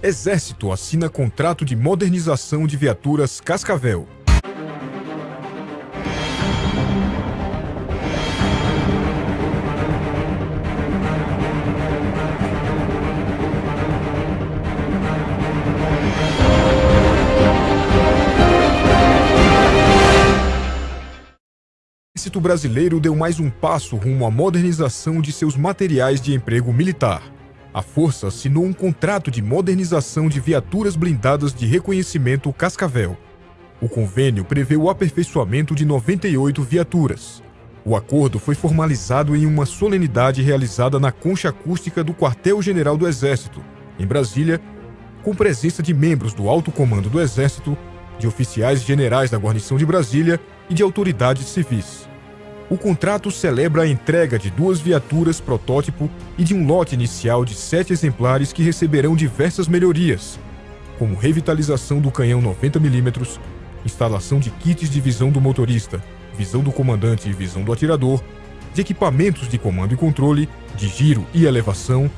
Exército assina contrato de modernização de viaturas Cascavel. O Exército Brasileiro deu mais um passo rumo à modernização de seus materiais de emprego militar. A Força assinou um contrato de modernização de viaturas blindadas de reconhecimento Cascavel. O convênio prevê o aperfeiçoamento de 98 viaturas. O acordo foi formalizado em uma solenidade realizada na concha acústica do Quartel-General do Exército, em Brasília, com presença de membros do Alto Comando do Exército, de oficiais generais da Guarnição de Brasília e de autoridades civis. O contrato celebra a entrega de duas viaturas protótipo e de um lote inicial de sete exemplares que receberão diversas melhorias, como revitalização do canhão 90mm, instalação de kits de visão do motorista, visão do comandante e visão do atirador, de equipamentos de comando e controle, de giro e elevação,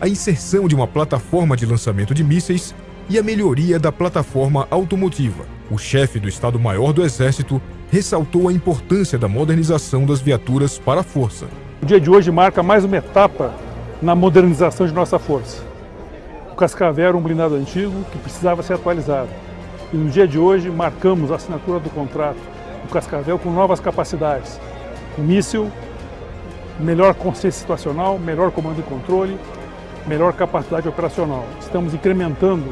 a inserção de uma plataforma de lançamento de mísseis e a melhoria da plataforma automotiva. O chefe do Estado-Maior do Exército ressaltou a importância da modernização das viaturas para a força. O dia de hoje marca mais uma etapa na modernização de nossa força. O Cascavel era um blindado antigo que precisava ser atualizado. E no dia de hoje marcamos a assinatura do contrato do Cascavel com novas capacidades. Um míssil, melhor consciência situacional, melhor comando e controle, melhor capacidade operacional. Estamos incrementando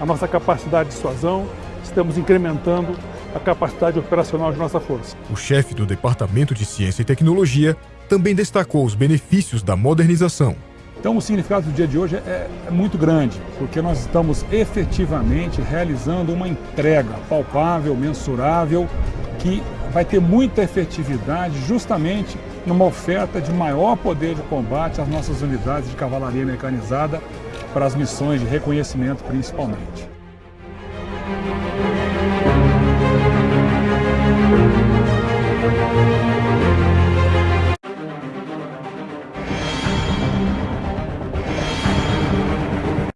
a nossa capacidade de dissuasão, estamos incrementando a capacidade operacional de nossa força. O chefe do Departamento de Ciência e Tecnologia também destacou os benefícios da modernização. Então o significado do dia de hoje é, é, muito grande, porque nós estamos efetivamente realizando uma entrega palpável, mensurável, que vai ter muita efetividade justamente numa oferta de maior poder de combate às nossas unidades de cavalaria mecanizada para as missões de reconhecimento principalmente.